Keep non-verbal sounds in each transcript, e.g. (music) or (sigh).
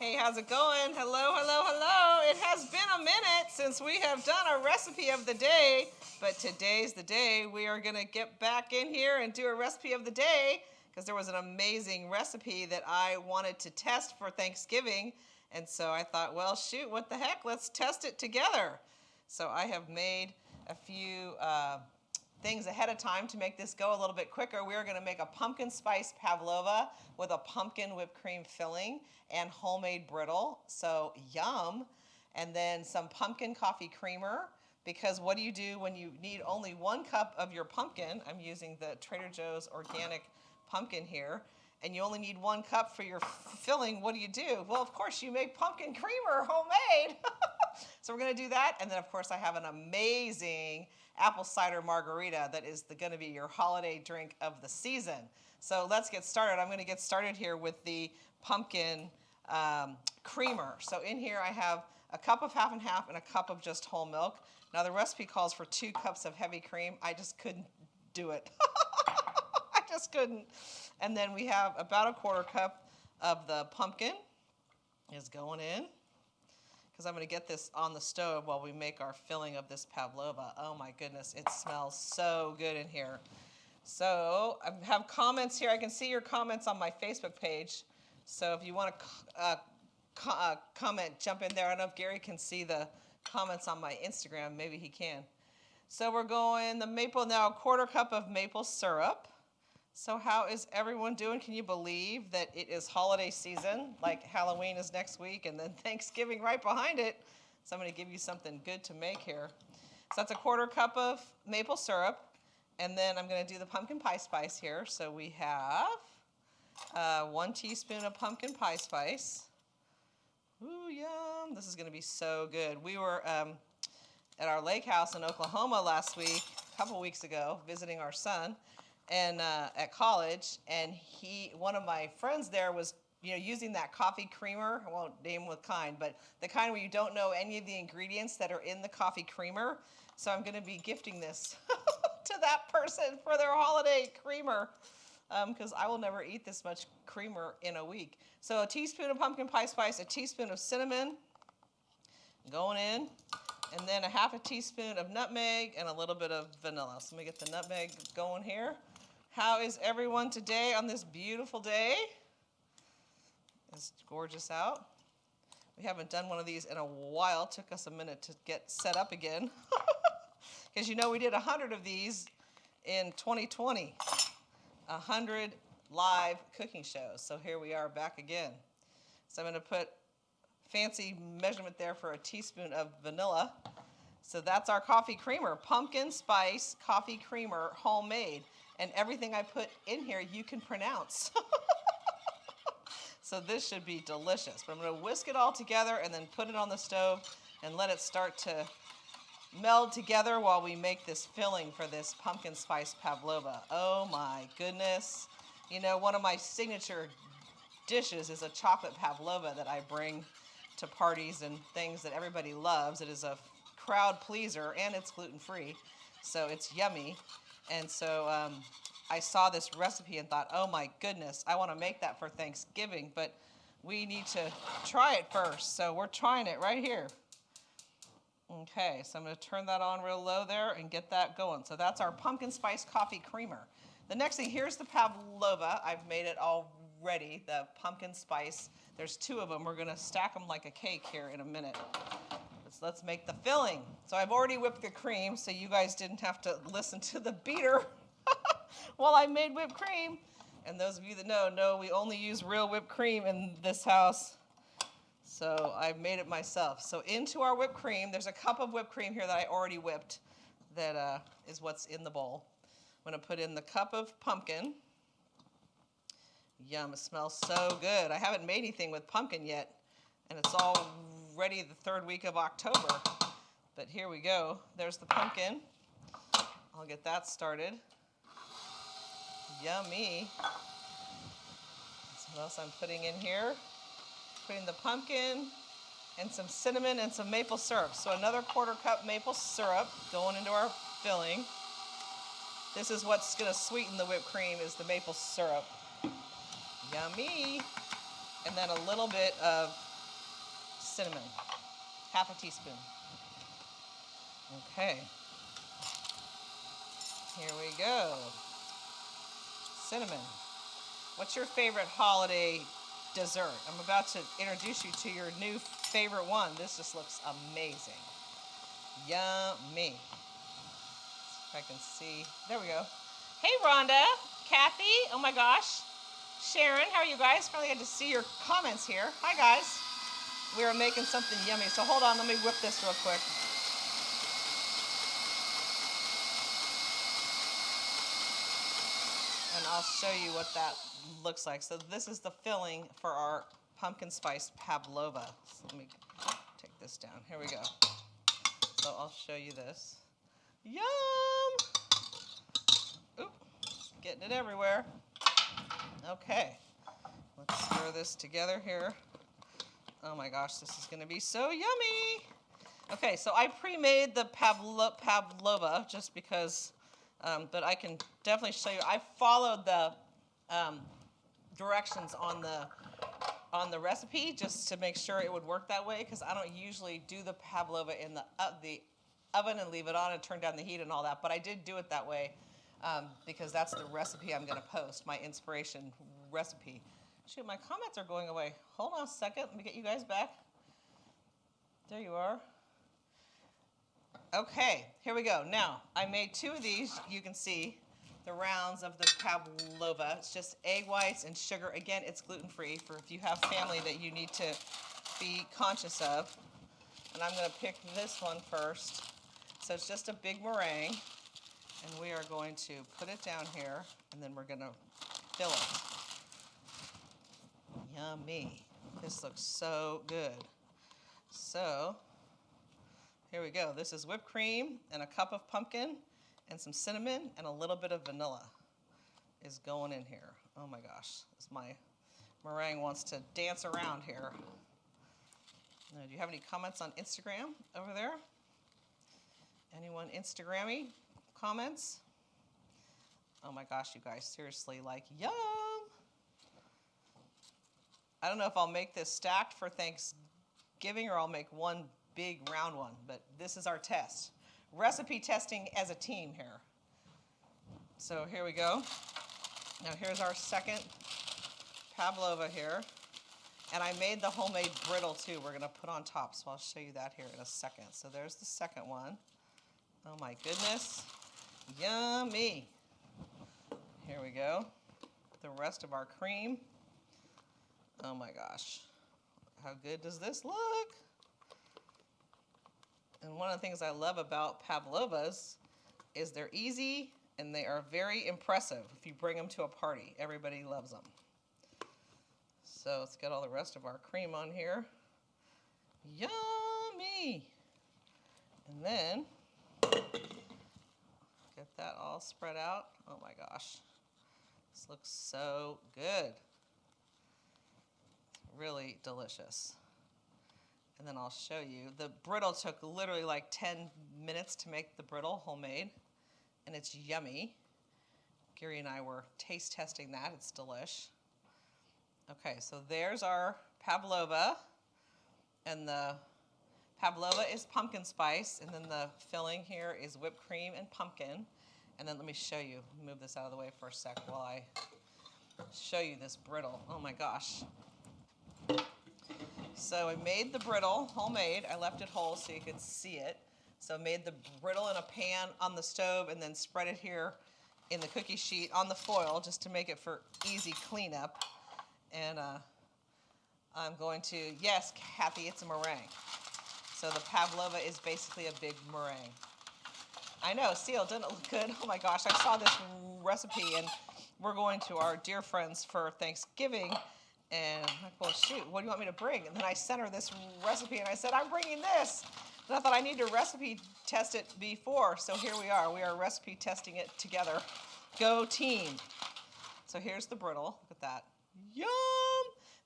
Hey, how's it going? Hello, hello, hello. It has been a minute since we have done a recipe of the day, but today's the day we are going to get back in here and do a recipe of the day because there was an amazing recipe that I wanted to test for Thanksgiving. And so I thought, well, shoot, what the heck? Let's test it together. So I have made a few uh, things ahead of time to make this go a little bit quicker. We are going to make a pumpkin spice pavlova with a pumpkin whipped cream filling and homemade brittle. So yum. And then some pumpkin coffee creamer because what do you do when you need only one cup of your pumpkin? I'm using the Trader Joe's organic pumpkin here. And you only need one cup for your filling. What do you do? Well, of course, you make pumpkin creamer homemade. (laughs) so we're going to do that. And then, of course, I have an amazing apple cider margarita that is going to be your holiday drink of the season. So let's get started. I'm going to get started here with the pumpkin um, creamer. So in here I have a cup of half and half and a cup of just whole milk. Now the recipe calls for two cups of heavy cream. I just couldn't do it. (laughs) I just couldn't. And then we have about a quarter cup of the pumpkin is going in because I'm going to get this on the stove while we make our filling of this pavlova. Oh my goodness, it smells so good in here. So I have comments here. I can see your comments on my Facebook page. So if you want to uh, co uh, comment, jump in there. I don't know if Gary can see the comments on my Instagram. Maybe he can. So we're going the maple now, a quarter cup of maple syrup. So how is everyone doing? Can you believe that it is holiday season? Like Halloween is next week and then (laughs) Thanksgiving right behind it. So I'm to give you something good to make here. So that's a quarter cup of maple syrup. And then I'm to do the pumpkin pie spice here. So we have uh, one teaspoon of pumpkin pie spice. Ooh, yum. This is to be so good. We were um, at our lake house in Oklahoma last week, a couple weeks ago, visiting our son and uh, at college, and he, one of my friends there was, you know, using that coffee creamer. I won't name what kind, but the kind where you don't know any of the ingredients that are in the coffee creamer. So I'm going to be gifting this (laughs) to that person for their holiday creamer because um, I will never eat this much creamer in a week. So a teaspoon of pumpkin pie spice, a teaspoon of cinnamon going in, and then a half a teaspoon of nutmeg and a little bit of vanilla. So let me get the nutmeg going here. How is everyone today on this beautiful day? It's gorgeous out. We haven't done one of these in a while. It took us a minute to get set up again. (laughs) Because you know we did 100 of these in 2020. 100 live cooking shows. So here we are back again. So I'm going to put fancy measurement there for a teaspoon of vanilla. So that's our coffee creamer, pumpkin spice coffee creamer, homemade and everything I put in here you can pronounce. (laughs) so this should be delicious. But I'm going to whisk it all together and then put it on the stove and let it start to meld together while we make this filling for this pumpkin spice pavlova. Oh my goodness. You know, one of my signature dishes is a chocolate pavlova that I bring to parties and things that everybody loves. It is a crowd pleaser and it's gluten-free, so it's yummy. And so um, I saw this recipe and thought, oh my goodness, I want to make that for Thanksgiving, but we need to try it first. So we're trying it right here. Okay, so I'm going to turn that on real low there and get that going. So that's our pumpkin spice coffee creamer. The next thing, here's the pavlova. I've made it already, the pumpkin spice. There's two of them. We're going to stack them like a cake here in a minute. So let's make the filling. So I've already whipped the cream, so you guys didn't have to listen to the beater (laughs) while I made whipped cream. And those of you that know, know we only use real whipped cream in this house. So I've made it myself. So into our whipped cream, there's a cup of whipped cream here that I already whipped that uh, is what's in the bowl. I'm gonna put in the cup of pumpkin. Yum, it smells so good. I haven't made anything with pumpkin yet, and it's all ready the third week of October. But here we go. There's the pumpkin. I'll get that started. Yummy. what else I'm putting in here. Putting the pumpkin and some cinnamon and some maple syrup. So another quarter cup maple syrup going into our filling. This is what's gonna sweeten the whipped cream is the maple syrup. Yummy. And then a little bit of cinnamon, half a teaspoon. Okay. Here we go. Cinnamon. What's your favorite holiday dessert? I'm about to introduce you to your new favorite one. This just looks amazing. Yummy. If I can see. There we go. Hey, Rhonda, Kathy. Oh my gosh. Sharon, how are you guys? Finally get to see your comments here. Hi, guys. We are making something yummy. So hold on, let me whip this real quick. And I'll show you what that looks like. So this is the filling for our pumpkin spice pavlova. So let me take this down. Here we go. So I'll show you this. Yum! Oop, getting it everywhere. Okay, let's stir this together here. Oh my gosh, this is gonna be so yummy. Okay, so I pre-made the pavlo pavlova just because, um, but I can definitely show you. I followed the um, directions on the on the recipe just to make sure it would work that way because I don't usually do the pavlova in the uh, the oven and leave it on and turn down the heat and all that. But I did do it that way um, because that's the recipe I'm going to post, my inspiration recipe. Shoot, my comments are going away. Hold on a second. Let me get you guys back. There you are. Okay, here we go. Now, I made two of these. You can see the rounds of the pavlova. It's just egg whites and sugar. Again, it's gluten-free for if you have family that you need to be conscious of. And I'm going to pick this one first. So it's just a big meringue. And we are going to put it down here, and then we're going to fill it. Yummy. This looks so good. So, here we go. This is whipped cream and a cup of pumpkin and some cinnamon and a little bit of vanilla is going in here. Oh my gosh, this my meringue wants to dance around here. Now, do you have any comments on Instagram over there? Anyone Instagrammy comments? Oh my gosh, you guys, seriously, like, yum! I don't know if I'll make this stacked for Thanksgiving or I'll make one big round one, but this is our test. Recipe testing as a team here. So here we go. Now here's our second pavlova here. And I made the homemade brittle too we're gonna put on top, so I'll show you that here in a second. So there's the second one. Oh my goodness, yummy. Here we go, the rest of our cream. Oh my gosh, how good does this look? And one of the things I love about pavlovas is they're easy and they are very impressive if you bring them to a party. Everybody loves them. So let's get all the rest of our cream on here. Yummy! And then get that all spread out. Oh my gosh, this looks so good. Really delicious. And then I'll show you. The brittle took literally like 10 minutes to make the brittle homemade, and it's yummy. Gary and I were taste testing that. It's delish. Okay, so there's our pavlova, and the pavlova is pumpkin spice, and then the filling here is whipped cream and pumpkin. And then let me show you, move this out of the way for a sec while I show you this brittle. Oh my gosh. So I made the brittle homemade. I left it whole so you could see it. So I made the brittle in a pan on the stove and then spread it here in the cookie sheet on the foil just to make it for easy cleanup. And uh, I'm going to, yes, Kathy, it's a meringue. So the pavlova is basically a big meringue. I know, Seal, doesn't it look good? Oh my gosh, I saw this recipe and we're going to our dear friends for Thanksgiving and I'm like, well, shoot, what do you want me to bring? And then I sent her this recipe, and I said, I'm bringing this. And I thought I need to recipe test it before. So here we are. We are recipe testing it together. Go team. So here's the brittle. Look at that. Yum!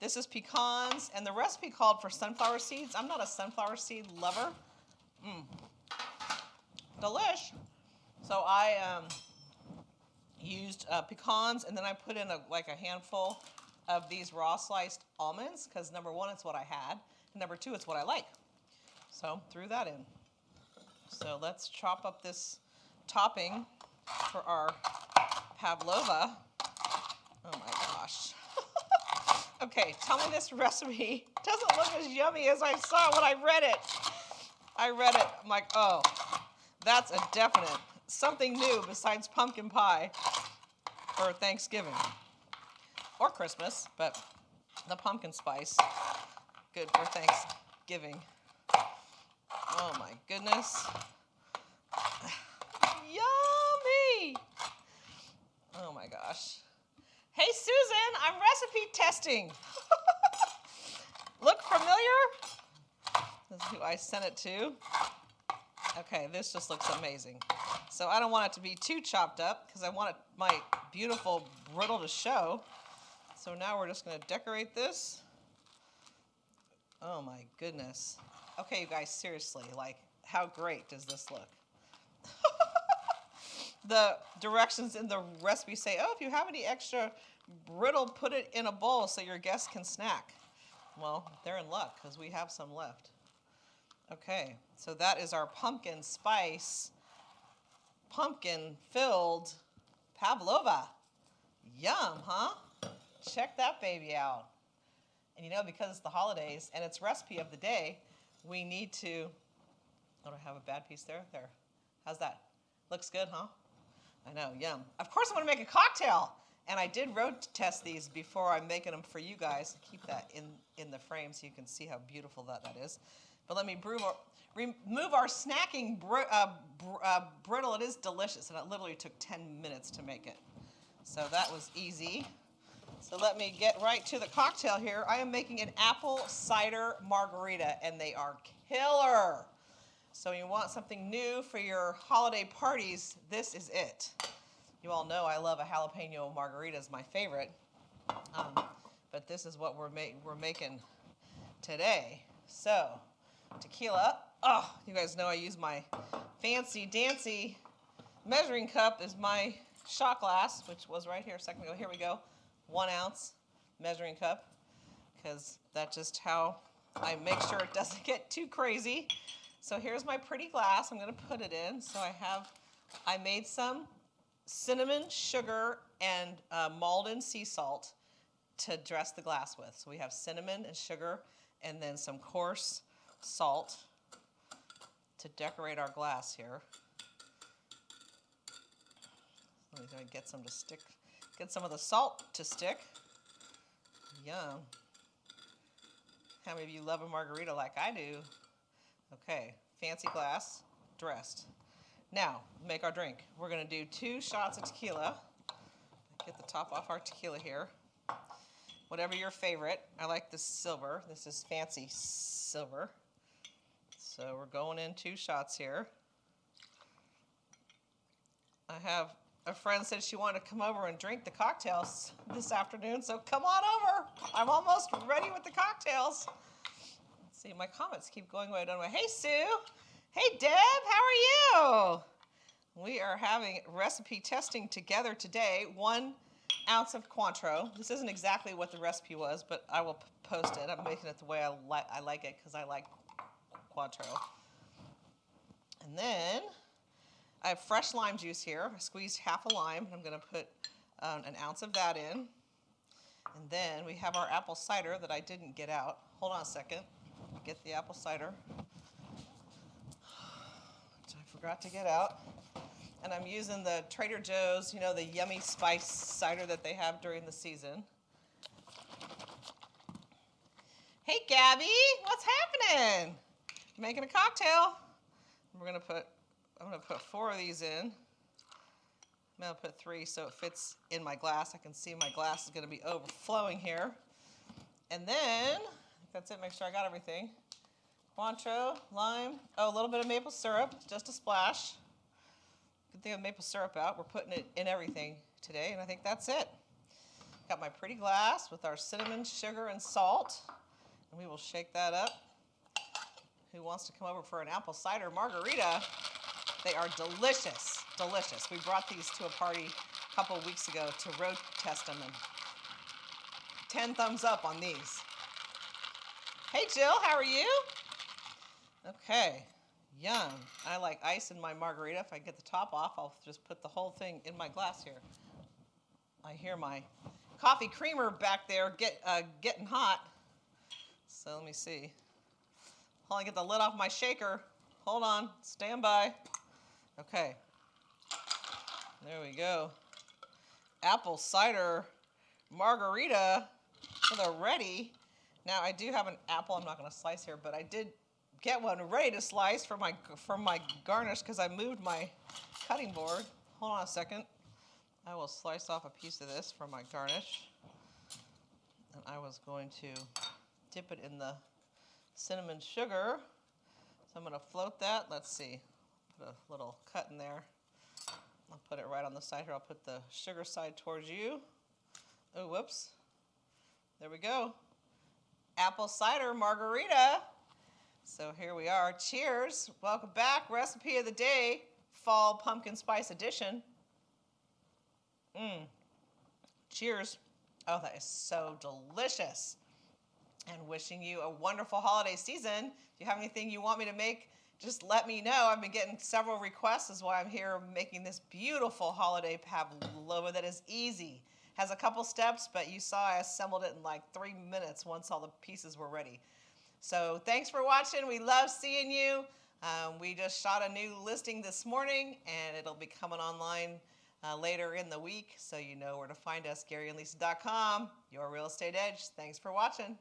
This is pecans, and the recipe called for sunflower seeds. I'm not a sunflower seed lover. Mmm. Delish. So I um, used uh, pecans, and then I put in a, like a handful of these raw sliced almonds because number one, it's what I had. Number two, it's what I like. So threw that in. So let's chop up this topping for our pavlova. Oh my gosh. (laughs) okay, tell me this (laughs) recipe doesn't look as yummy as I saw when I read it. I read it, I'm like, oh, that's a definite something new besides pumpkin pie for Thanksgiving or Christmas, but the pumpkin spice, good for Thanksgiving. Oh my goodness. (sighs) Yummy! Oh my gosh. Hey Susan, I'm recipe testing. (laughs) Look familiar? This is who I sent it to. Okay, this just looks amazing. So I don't want it to be too chopped up because I want it, my beautiful brittle to show. So now we're just gonna decorate this. Oh my goodness. Okay, you guys, seriously, like, how great does this look? (laughs) the directions in the recipe say, oh, if you have any extra brittle, put it in a bowl so your guests can snack. Well, they're in luck because we have some left. Okay, so that is our pumpkin spice, pumpkin filled pavlova. Yum? Check that baby out. And you know, because it's the holidays and it's recipe of the day, we need to, oh, do I have a bad piece there? There. How's that? Looks good, huh? I know, yum. Of course I'm gonna make a cocktail. And I did road test these before I'm making them for you guys. Keep that in, in the frame so you can see how beautiful that, that is. But let me brew, remove our snacking br uh, br uh, brittle. It is delicious, and it literally took 10 minutes to make it. So that was easy. So let me get right to the cocktail here. I am making an apple cider margarita, and they are killer. So you want something new for your holiday parties, this is it. You all know I love a jalapeno margarita is my favorite. Um, but this is what we're, ma we're making today. So, tequila. Oh, you guys know I use my fancy dancy measuring cup as my shot glass, which was right here a second ago. Here we go. One ounce measuring cup, because that's just how I make sure it doesn't (laughs) get too crazy. So here's my pretty glass. I'm gonna put it in. So I have, I made some cinnamon, sugar, and uh, Maldon sea salt to dress the glass with. So we have cinnamon and sugar and then some coarse salt to decorate our glass here. Let me get some to stick, get some of the salt to stick. Yum. How many of you love a margarita like I do? Okay, fancy glass, dressed. Now, make our drink. We're gonna do two shots of tequila. Get the top off our tequila here. Whatever your favorite. I like the silver. This is fancy silver. So we're going in two shots here. I have a friend said she wanted to come over and drink the cocktails this afternoon, so come on over. I'm almost ready with the cocktails. Let's see, my comments keep going away, don't I? Hey, Sue. Hey, Deb, how are you? We are having recipe testing together today. One ounce of Cointreau. This isn't exactly what the recipe was, but I will post it. I'm making it the way I, li I like it because I like Cointreau. And then I have fresh lime juice here. I squeezed half a lime. And I'm going to put um, an ounce of that in. And then we have our apple cider that I didn't get out. Hold on a second. Get the apple cider I forgot to get out. And I'm using the Trader Joe's, you know, the yummy spice cider that they have during the season. Hey, Gabby, what's happening? Making a cocktail. We're gonna put, I'm gonna put four of these in. I'm gonna put three so it fits in my glass. I can see my glass is gonna be overflowing here. And then, that's it, make sure I got everything. Cointreau, lime, oh, a little bit of maple syrup, just a splash. Good thing I have maple syrup out. We're putting it in everything today, and I think that's it. Got my pretty glass with our cinnamon, sugar, and salt, and we will shake that up. Who wants to come over for an apple cider margarita? They are delicious, delicious. We brought these to a party a couple weeks ago to road test them, and 10 thumbs up on these. Hey, Jill, how are you? Okay, yum. I like ice in my margarita. If I get the top off, I'll just put the whole thing in my glass here. I hear my coffee creamer back there get uh, getting hot. So let me see. Hold on, get the lid off my shaker. Hold on, stand by. Okay. There we go. Apple cider margarita for the ready. Now I do have an apple. I'm not going to slice here, but I did get one ready to slice for my for my garnish because I moved my cutting board. Hold on a second. I will slice off a piece of this for my garnish. And I was going to dip it in the cinnamon sugar. So I'm going to float that. Let's see. Put a little cut in there. I'll put it right on the side here. I'll put the sugar side towards you. Oh, whoops. There we go. Apple cider margarita. So here we are. Cheers. Welcome back. Recipe of the day, fall pumpkin spice edition. Mmm. Cheers. Oh, that is so delicious. And wishing you a wonderful holiday season. If you have anything you want me to make, just let me know. I've been getting several requests, is why I'm here making this beautiful holiday pavlova that is easy. Has a couple steps, but you saw I assembled it in like three minutes once all the pieces were ready. So thanks for watching. We love seeing you. Um, we just shot a new listing this morning, and it'll be coming online uh, later in the week, so you know where to find us, GaryandLisa.com, your real estate edge. Thanks for watching.